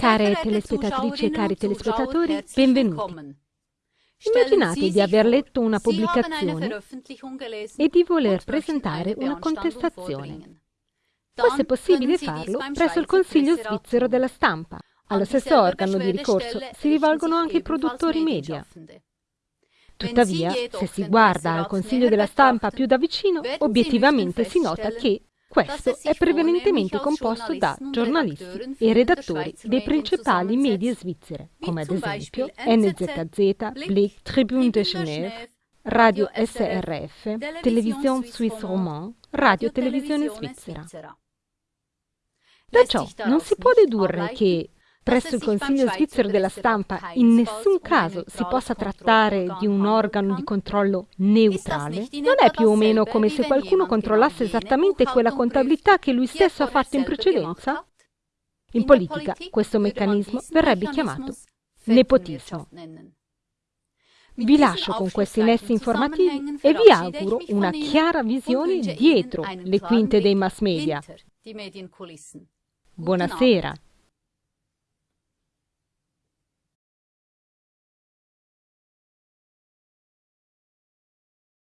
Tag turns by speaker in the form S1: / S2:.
S1: Care telespettatrici e cari telespettatori, benvenuti. Immaginate di aver letto una pubblicazione e di voler presentare una contestazione. Fosse possibile farlo presso il Consiglio svizzero della stampa. Allo stesso organo di ricorso si rivolgono anche i produttori media. Tuttavia, se si guarda al Consiglio della stampa più da vicino, obiettivamente si nota che questo è prevalentemente composto da giornalisti e redattori dei principali media svizzere, come ad esempio NZZ, Blick, Tribune de Genève, Radio SRF, Television Suisse Romand, Radio Televisione Svizzera. Da ciò non si può dedurre che presso il Consiglio svizzero della stampa in nessun caso si possa trattare di un organo di controllo neutrale, non è più o meno come se qualcuno controllasse esattamente quella contabilità che lui stesso ha fatto in precedenza? In politica questo meccanismo verrebbe chiamato nepotismo. Vi lascio con questi nessi informativi e vi auguro una chiara visione dietro le quinte dei mass media. Buonasera.